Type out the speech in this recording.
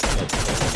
Let's go.